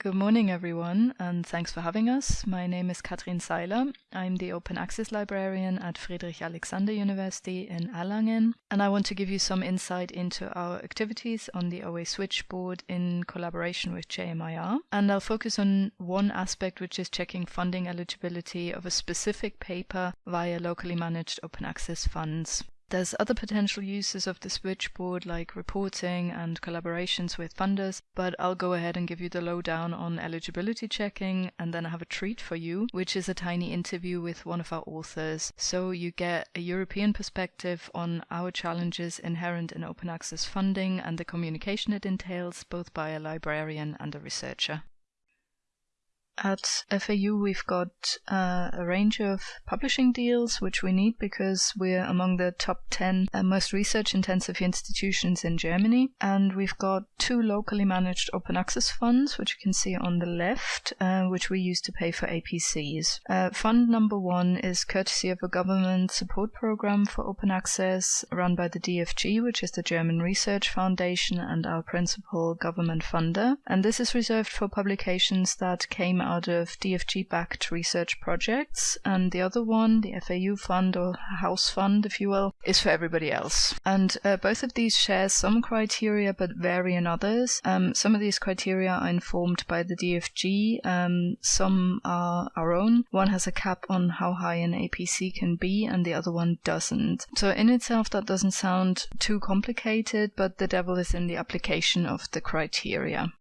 Good morning, everyone, and thanks for having us. My name is Katrin Seiler. I'm the Open Access Librarian at Friedrich Alexander University in Erlangen, and I want to give you some insight into our activities on the OA Switchboard in collaboration with JMIR. And I'll focus on one aspect, which is checking funding eligibility of a specific paper via locally managed open access funds. There's other potential uses of the switchboard like reporting and collaborations with funders, but I'll go ahead and give you the lowdown on eligibility checking and then I have a treat for you, which is a tiny interview with one of our authors. So you get a European perspective on our challenges inherent in open access funding and the communication it entails, both by a librarian and a researcher. At FAU, we've got uh, a range of publishing deals, which we need because we're among the top 10 uh, most research intensive institutions in Germany. And we've got two locally managed open access funds, which you can see on the left, uh, which we use to pay for APCs. Uh, fund number one is courtesy of a government support program for open access run by the DFG, which is the German Research Foundation and our principal government funder. And this is reserved for publications that came out of DFG-backed research projects, and the other one, the FAU fund or house fund, if you will, is for everybody else. And uh, both of these share some criteria, but vary in others. Um, some of these criteria are informed by the DFG. Um, some are our own. One has a cap on how high an APC can be, and the other one doesn't. So in itself, that doesn't sound too complicated, but the devil is in the application of the criteria.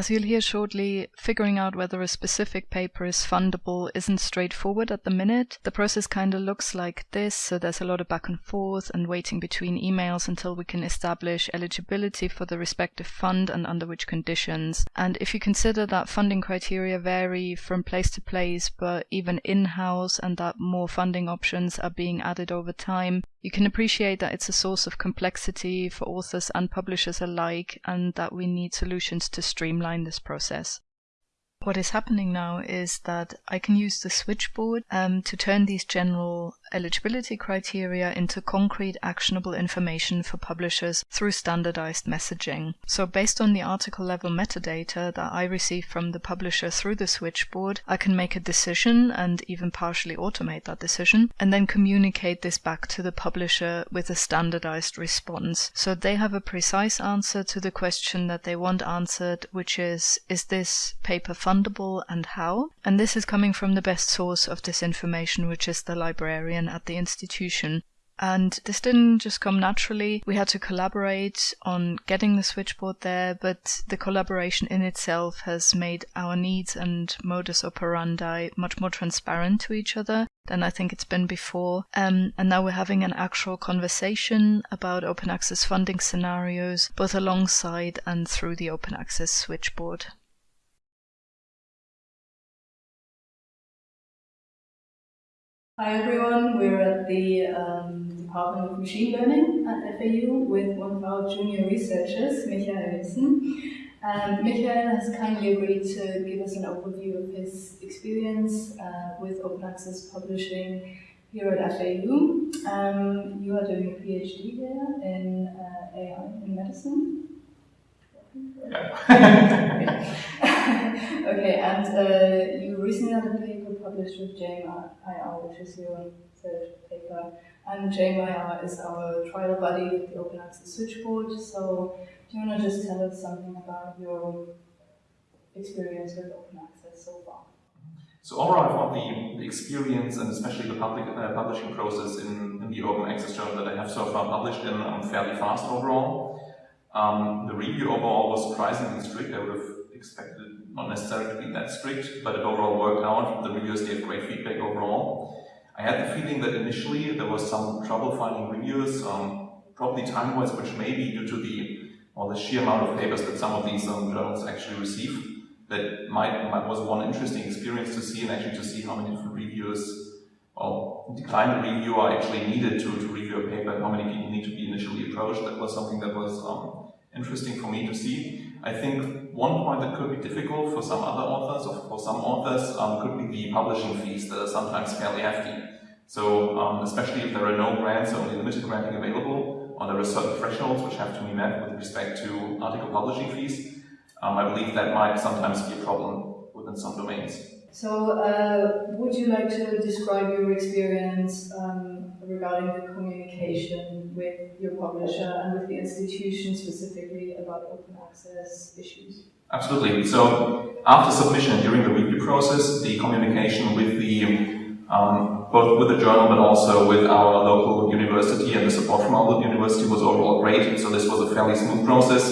As you'll hear shortly, figuring out whether a specific paper is fundable isn't straightforward at the minute. The process kind of looks like this, so there's a lot of back and forth and waiting between emails until we can establish eligibility for the respective fund and under which conditions. And if you consider that funding criteria vary from place to place, but even in-house and that more funding options are being added over time, you can appreciate that it's a source of complexity for authors and publishers alike, and that we need solutions to streamline this process. What is happening now is that I can use the switchboard um, to turn these general eligibility criteria into concrete actionable information for publishers through standardized messaging. So based on the article level metadata that I receive from the publisher through the switchboard, I can make a decision and even partially automate that decision and then communicate this back to the publisher with a standardized response. So they have a precise answer to the question that they want answered, which is, is this paper and how? And this is coming from the best source of this information, which is the librarian at the institution. And this didn't just come naturally. We had to collaborate on getting the switchboard there, but the collaboration in itself has made our needs and modus operandi much more transparent to each other than I think it's been before. Um, and now we're having an actual conversation about open access funding scenarios, both alongside and through the open access switchboard. Hi everyone, we're at the um, Department of Machine Learning at FAU with one of our junior researchers, Michael Wilson. Um, Michael has kindly agreed to give us an overview of his experience uh, with open access publishing here at FAU. Um, you are doing a PhD here in uh, AI in medicine. Yeah. okay, and uh, you recently had a paper published with JMIR, which is your third paper. And JMIR is our trial buddy with the Open Access Switchboard. So, do you want to just tell us something about your experience with open access so far? So overall, I found the, the experience and especially the public uh, publishing process in, in, the open access journal that I have so far published in um, fairly fast overall. Um, the review overall was surprisingly strict. I would have expected not necessarily to be that strict, but it overall worked out. The reviewers gave great feedback overall. I had the feeling that initially there was some trouble finding reviewers, um, probably time-wise, which may be due to the or the sheer amount of papers that some of these um, journals actually receive. That might, might, was one interesting experience to see, and actually to see how many different reviewers well, declined reviewer actually needed to, to review a paper and how many people need to be initially approached. That was something that was um, interesting for me to see. I think one point that could be difficult for some other authors, or for some authors, um, could be the publishing fees that are sometimes fairly hefty. So um, especially if there are no grants, or only limited granting available, or there are certain thresholds which have to be met with respect to article publishing fees, Um, I believe that might sometimes be a problem within some domains. So, uh, would you like to describe your experience um, regarding the communication with your publisher and with the institution specifically about open access issues? Absolutely. So, after submission during the review process, the communication with the um, both with the journal but also with our local university and the support from our university was overall great. So this was a fairly smooth process.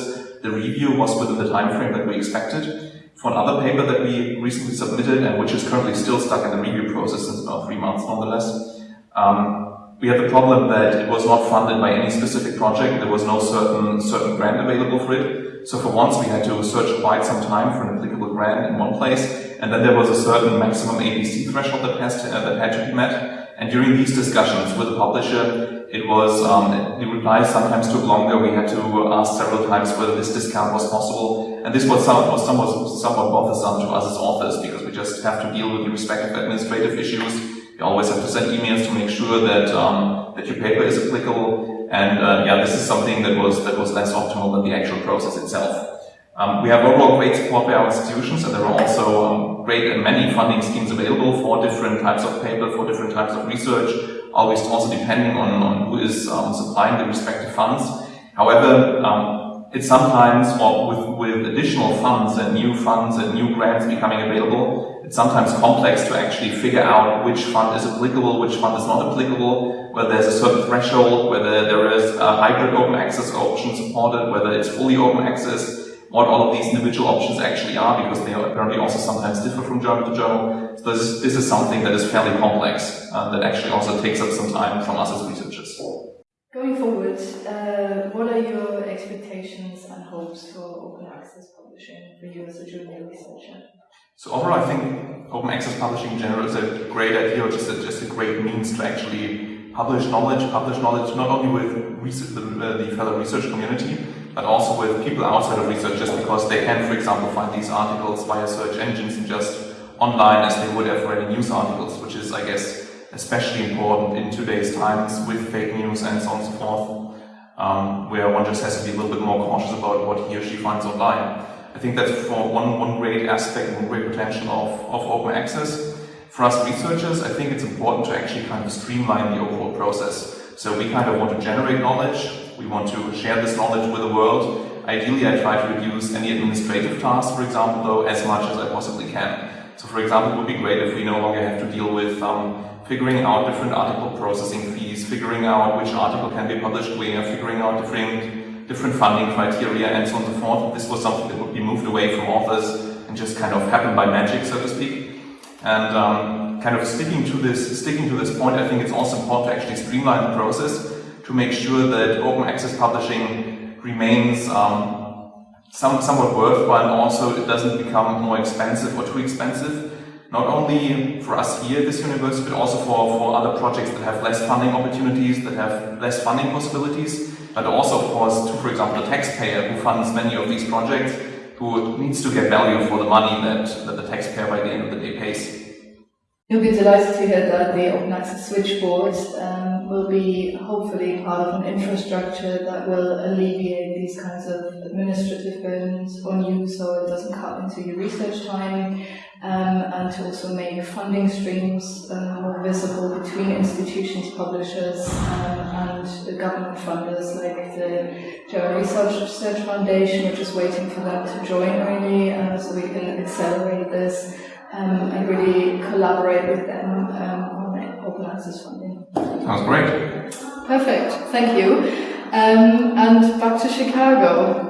The review was within the time frame that we expected. For another paper that we recently submitted and which is currently still stuck in the review process since about three months nonetheless, um, we had the problem that it was not funded by any specific project. There was no certain certain grant available for it. So for once we had to search quite some time for an applicable grant in one place, and then there was a certain maximum APC threshold that, has to, uh, that had to be met. And during these discussions with the publisher, it was, um, the replies sometimes took longer. We had to ask several times whether this discount was possible. And this was, some, was somewhat, somewhat bothersome to us as authors because we just have to deal with the respective administrative issues. You always have to send emails to make sure that, um, that your paper is applicable. And uh, yeah, this is something that was, that was less optimal than the actual process itself. Um, we have overall great support by our institutions, and there are also um, great and many funding schemes available for different types of paper, for different types of research always also depending on, on who is um, supplying the respective funds. However, um, it's sometimes, with, with additional funds and new funds and new grants becoming available, it's sometimes complex to actually figure out which fund is applicable, which fund is not applicable, whether there's a certain threshold, whether there is a hybrid open access option supported, whether it's fully open access, what all of these individual options actually are, because they apparently also sometimes differ from journal to journal. So this, this is something that is fairly complex, uh, that actually also takes up some time from us as researchers. Going forward, uh, what are your expectations and hopes for open access publishing for you as a junior researcher? So overall, I think open access publishing in general is a great idea, or just a, just a great means to actually publish knowledge, publish knowledge not only with research, the, uh, the fellow research community, but also with people outside of research just because they can, for example, find these articles via search engines and just online as they would have for any news articles, which is, I guess, especially important in today's times with fake news and so on and so forth, um, where one just has to be a little bit more cautious about what he or she finds online. I think that's for one, one aspect, one great potential of, of open access. For us researchers, I think it's important to actually kind of streamline the overall process. So we kind of want to generate knowledge, we want to share this knowledge with the world. Ideally, I try to reduce any administrative tasks, for example, though, as much as I possibly can. So, for example, it would be great if we no longer have to deal with um, figuring out different article processing fees, figuring out which article can be published where, figuring out different, different funding criteria, and so on and so forth. This was something that would be moved away from authors and just kind of happen by magic, so to speak. And um, kind of sticking to this, sticking to this point, I think it's also important to actually streamline the process to make sure that open access publishing remains um, some, somewhat worthwhile and also it doesn't become more expensive or too expensive. Not only for us here at this university, but also for, for other projects that have less funding opportunities, that have less funding possibilities, but also, of course, to, for example, the taxpayer who funds many of these projects, who needs to get value for the money that, that the taxpayer by the end of the day pays. You'll be delighted to hear that the Open Access Switchboard um, will be hopefully part of an infrastructure that will alleviate these kinds of administrative burdens on you so it doesn't cut into your research time um, and to also make funding streams uh, more visible between institutions, publishers um, and government funders like the German Research, Research Foundation, which is waiting for them to join really uh, so we can accelerate this um, and really collaborate with them um, on open access funding. Sounds great. Perfect, thank you. Um, and back to Chicago.